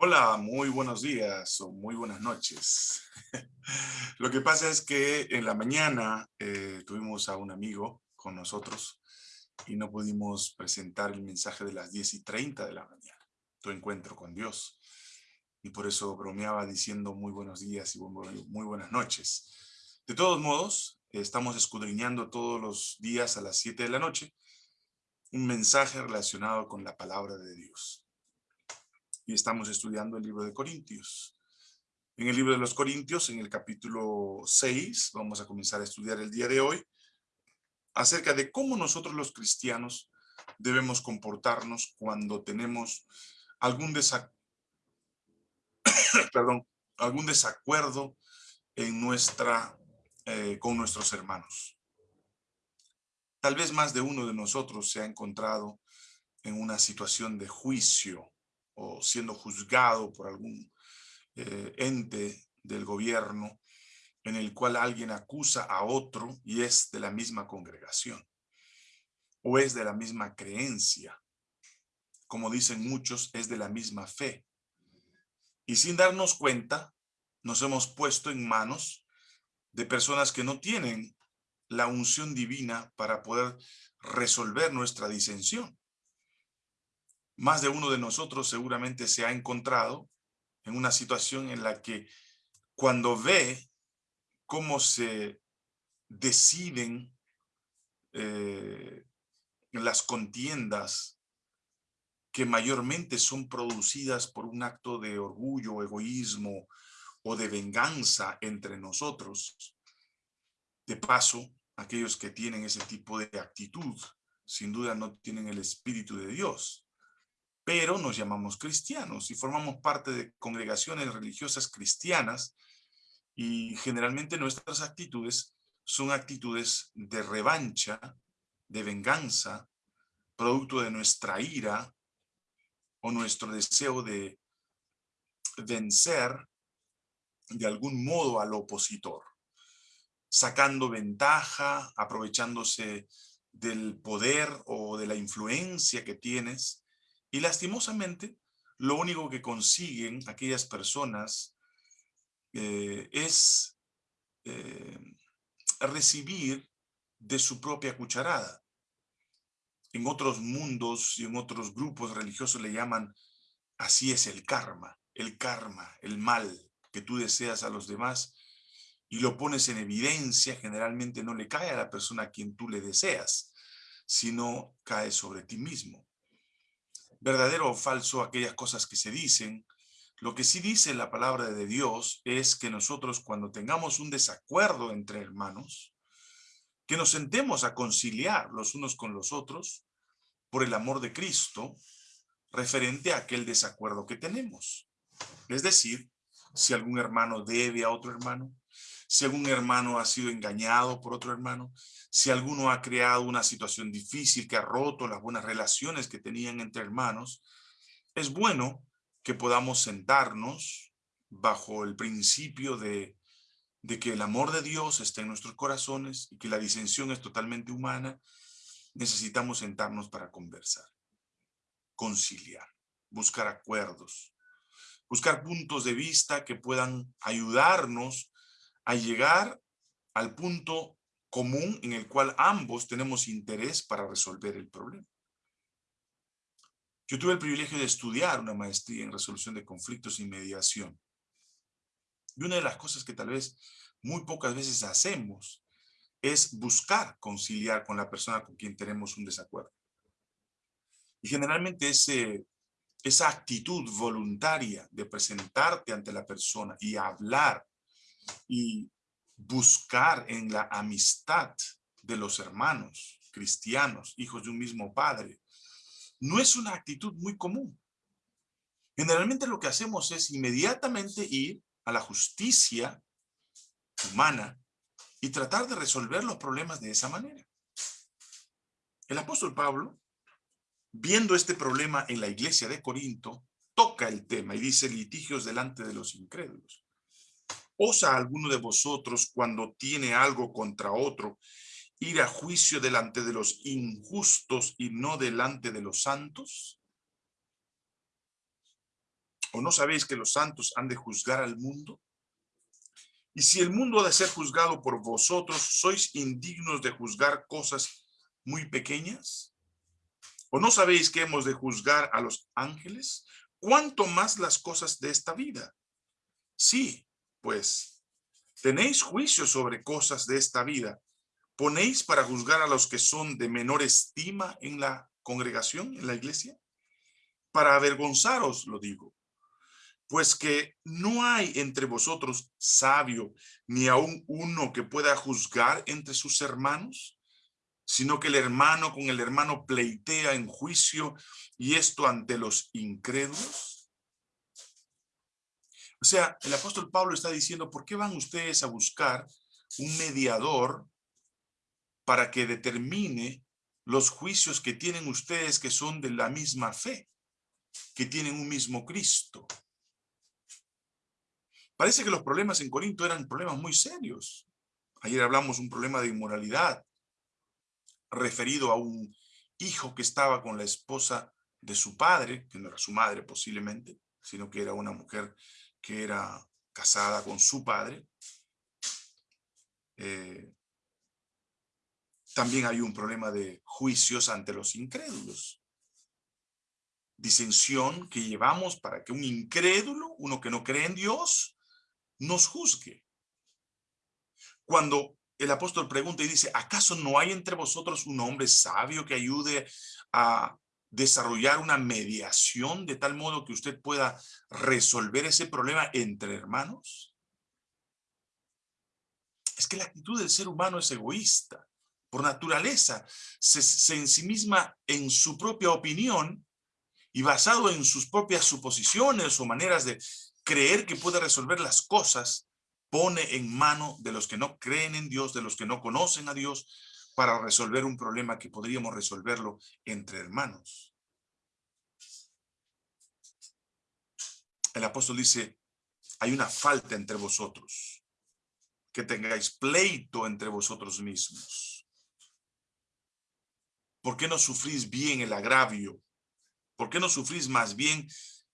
Hola, muy buenos días o muy buenas noches. Lo que pasa es que en la mañana eh, tuvimos a un amigo con nosotros y no pudimos presentar el mensaje de las 10 y 30 de la mañana, tu encuentro con Dios. Y por eso bromeaba diciendo muy buenos días y muy buenas noches. De todos modos, estamos escudriñando todos los días a las 7 de la noche un mensaje relacionado con la palabra de Dios y estamos estudiando el libro de Corintios. En el libro de los Corintios, en el capítulo 6, vamos a comenzar a estudiar el día de hoy, acerca de cómo nosotros los cristianos debemos comportarnos cuando tenemos algún, Perdón, algún desacuerdo en nuestra, eh, con nuestros hermanos. Tal vez más de uno de nosotros se ha encontrado en una situación de juicio o siendo juzgado por algún eh, ente del gobierno en el cual alguien acusa a otro y es de la misma congregación o es de la misma creencia. Como dicen muchos, es de la misma fe. Y sin darnos cuenta, nos hemos puesto en manos de personas que no tienen la unción divina para poder resolver nuestra disensión. Más de uno de nosotros seguramente se ha encontrado en una situación en la que cuando ve cómo se deciden eh, las contiendas que mayormente son producidas por un acto de orgullo, egoísmo o de venganza entre nosotros. De paso, aquellos que tienen ese tipo de actitud, sin duda no tienen el Espíritu de Dios pero nos llamamos cristianos y formamos parte de congregaciones religiosas cristianas y generalmente nuestras actitudes son actitudes de revancha, de venganza, producto de nuestra ira o nuestro deseo de vencer de algún modo al opositor, sacando ventaja, aprovechándose del poder o de la influencia que tienes y lastimosamente, lo único que consiguen aquellas personas eh, es eh, recibir de su propia cucharada. En otros mundos y en otros grupos religiosos le llaman, así es el karma, el karma, el mal que tú deseas a los demás y lo pones en evidencia, generalmente no le cae a la persona a quien tú le deseas, sino cae sobre ti mismo verdadero o falso aquellas cosas que se dicen. Lo que sí dice la palabra de Dios es que nosotros cuando tengamos un desacuerdo entre hermanos, que nos sentemos a conciliar los unos con los otros por el amor de Cristo referente a aquel desacuerdo que tenemos. Es decir, si algún hermano debe a otro hermano, si algún hermano ha sido engañado por otro hermano, si alguno ha creado una situación difícil que ha roto las buenas relaciones que tenían entre hermanos, es bueno que podamos sentarnos bajo el principio de, de que el amor de Dios está en nuestros corazones y que la disensión es totalmente humana, necesitamos sentarnos para conversar, conciliar, buscar acuerdos, buscar puntos de vista que puedan ayudarnos a llegar al punto común en el cual ambos tenemos interés para resolver el problema. Yo tuve el privilegio de estudiar una maestría en resolución de conflictos y mediación. Y una de las cosas que tal vez muy pocas veces hacemos es buscar conciliar con la persona con quien tenemos un desacuerdo. Y generalmente ese, esa actitud voluntaria de presentarte ante la persona y hablar y buscar en la amistad de los hermanos cristianos, hijos de un mismo padre, no es una actitud muy común. Generalmente lo que hacemos es inmediatamente ir a la justicia humana y tratar de resolver los problemas de esa manera. El apóstol Pablo, viendo este problema en la iglesia de Corinto, toca el tema y dice litigios delante de los incrédulos. ¿Osa alguno de vosotros cuando tiene algo contra otro ir a juicio delante de los injustos y no delante de los santos? ¿O no sabéis que los santos han de juzgar al mundo? Y si el mundo ha de ser juzgado por vosotros, ¿sois indignos de juzgar cosas muy pequeñas? ¿O no sabéis que hemos de juzgar a los ángeles? ¿Cuánto más las cosas de esta vida? Sí, pues, tenéis juicio sobre cosas de esta vida. ¿Ponéis para juzgar a los que son de menor estima en la congregación, en la iglesia? Para avergonzaros, lo digo. Pues que no hay entre vosotros sabio, ni aún uno que pueda juzgar entre sus hermanos sino que el hermano con el hermano pleitea en juicio y esto ante los incrédulos. O sea, el apóstol Pablo está diciendo, ¿por qué van ustedes a buscar un mediador para que determine los juicios que tienen ustedes que son de la misma fe, que tienen un mismo Cristo? Parece que los problemas en Corinto eran problemas muy serios. Ayer hablamos un problema de inmoralidad, referido a un hijo que estaba con la esposa de su padre, que no era su madre posiblemente, sino que era una mujer que era casada con su padre. Eh, también hay un problema de juicios ante los incrédulos. Disensión que llevamos para que un incrédulo, uno que no cree en Dios, nos juzgue. Cuando el apóstol pregunta y dice, ¿acaso no hay entre vosotros un hombre sabio que ayude a desarrollar una mediación de tal modo que usted pueda resolver ese problema entre hermanos? Es que la actitud del ser humano es egoísta. Por naturaleza, se, se ensimisma en su propia opinión y basado en sus propias suposiciones o maneras de creer que puede resolver las cosas, pone en mano de los que no creen en Dios, de los que no conocen a Dios, para resolver un problema que podríamos resolverlo entre hermanos. El apóstol dice, hay una falta entre vosotros, que tengáis pleito entre vosotros mismos. ¿Por qué no sufrís bien el agravio? ¿Por qué no sufrís más bien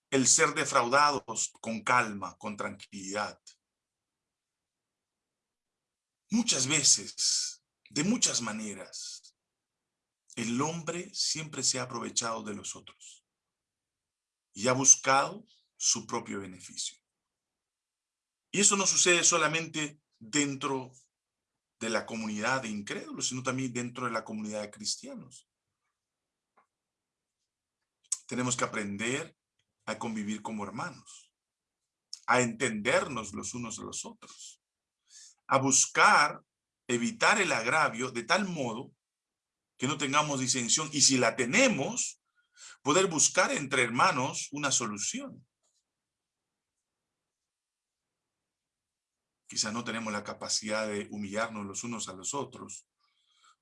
el ser defraudados con calma, con tranquilidad? Muchas veces, de muchas maneras, el hombre siempre se ha aprovechado de los otros y ha buscado su propio beneficio. Y eso no sucede solamente dentro de la comunidad de incrédulos, sino también dentro de la comunidad de cristianos. Tenemos que aprender a convivir como hermanos, a entendernos los unos de los otros a buscar evitar el agravio de tal modo que no tengamos disensión y si la tenemos, poder buscar entre hermanos una solución. Quizás no tenemos la capacidad de humillarnos los unos a los otros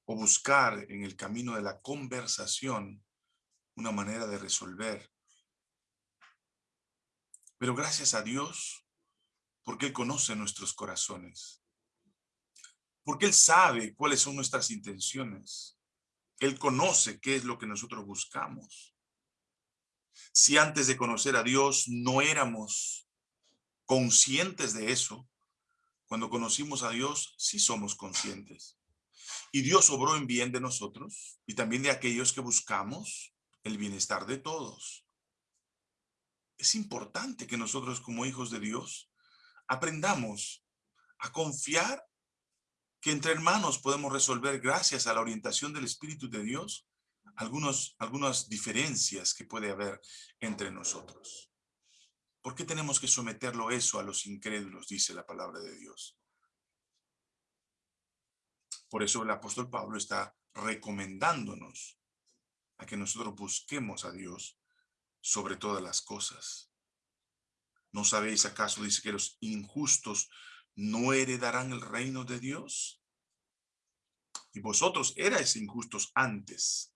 o buscar en el camino de la conversación una manera de resolver. Pero gracias a Dios, porque Él conoce nuestros corazones. Porque Él sabe cuáles son nuestras intenciones. Él conoce qué es lo que nosotros buscamos. Si antes de conocer a Dios no éramos conscientes de eso, cuando conocimos a Dios, sí somos conscientes. Y Dios obró en bien de nosotros y también de aquellos que buscamos el bienestar de todos. Es importante que nosotros como hijos de Dios aprendamos a confiar que entre hermanos podemos resolver gracias a la orientación del Espíritu de Dios algunos, algunas diferencias que puede haber entre nosotros. ¿Por qué tenemos que someterlo eso a los incrédulos? Dice la palabra de Dios. Por eso el apóstol Pablo está recomendándonos a que nosotros busquemos a Dios sobre todas las cosas. ¿No sabéis acaso, dice que los injustos no heredarán el reino de Dios? Y vosotros erais injustos antes,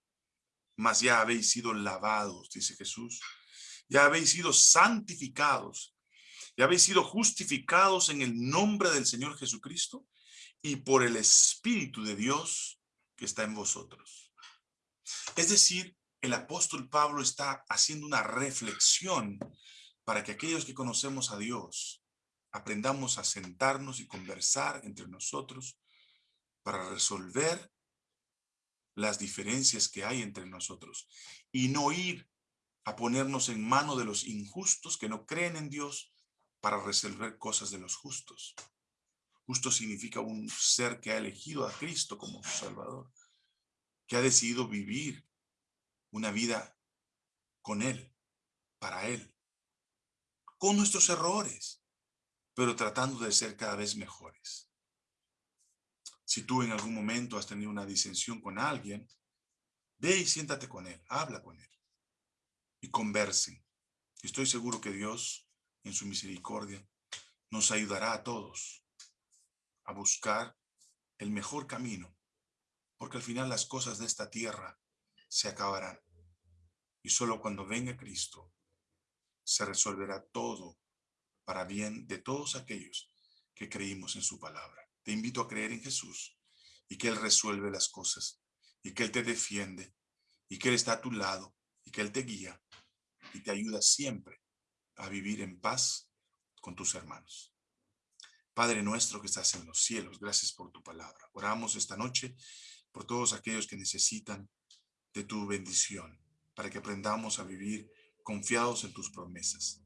mas ya habéis sido lavados, dice Jesús. Ya habéis sido santificados, ya habéis sido justificados en el nombre del Señor Jesucristo y por el Espíritu de Dios que está en vosotros. Es decir, el apóstol Pablo está haciendo una reflexión para que aquellos que conocemos a Dios aprendamos a sentarnos y conversar entre nosotros para resolver las diferencias que hay entre nosotros y no ir a ponernos en mano de los injustos que no creen en Dios para resolver cosas de los justos. Justo significa un ser que ha elegido a Cristo como su Salvador, que ha decidido vivir una vida con Él, para Él, con nuestros errores, pero tratando de ser cada vez mejores. Si tú en algún momento has tenido una disensión con alguien, ve y siéntate con él, habla con él y conversen. Estoy seguro que Dios, en su misericordia, nos ayudará a todos a buscar el mejor camino, porque al final las cosas de esta tierra se acabarán. Y solo cuando venga Cristo se resolverá todo para bien de todos aquellos que creímos en su palabra. Te invito a creer en Jesús y que Él resuelve las cosas y que Él te defiende y que Él está a tu lado y que Él te guía y te ayuda siempre a vivir en paz con tus hermanos. Padre nuestro que estás en los cielos, gracias por tu palabra. Oramos esta noche por todos aquellos que necesitan de tu bendición, para que aprendamos a vivir confiados en tus promesas.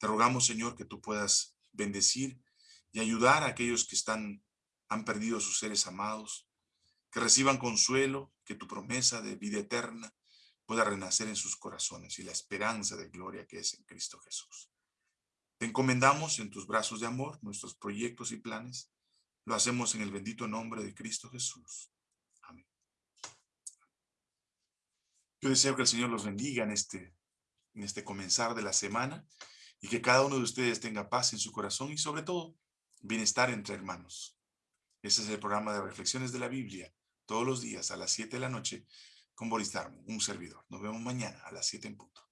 Te rogamos, Señor, que tú puedas bendecir y ayudar a aquellos que están, han perdido a sus seres amados, que reciban consuelo, que tu promesa de vida eterna pueda renacer en sus corazones y la esperanza de gloria que es en Cristo Jesús. Te encomendamos en tus brazos de amor nuestros proyectos y planes. Lo hacemos en el bendito nombre de Cristo Jesús. Amén. Yo deseo que el Señor los bendiga en este, en este comenzar de la semana y que cada uno de ustedes tenga paz en su corazón y sobre todo bienestar entre hermanos. Ese es el programa de reflexiones de la Biblia todos los días a las 7 de la noche con Boris Darmo, un servidor. Nos vemos mañana a las 7 en punto.